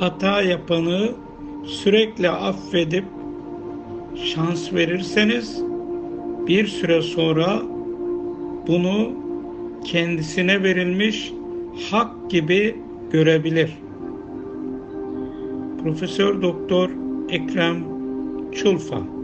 hata yapanı sürekli affedip şans verirseniz bir süre sonra bunu kendisine verilmiş hak gibi görebilir. Profesör Doktor Ekrem Çulfa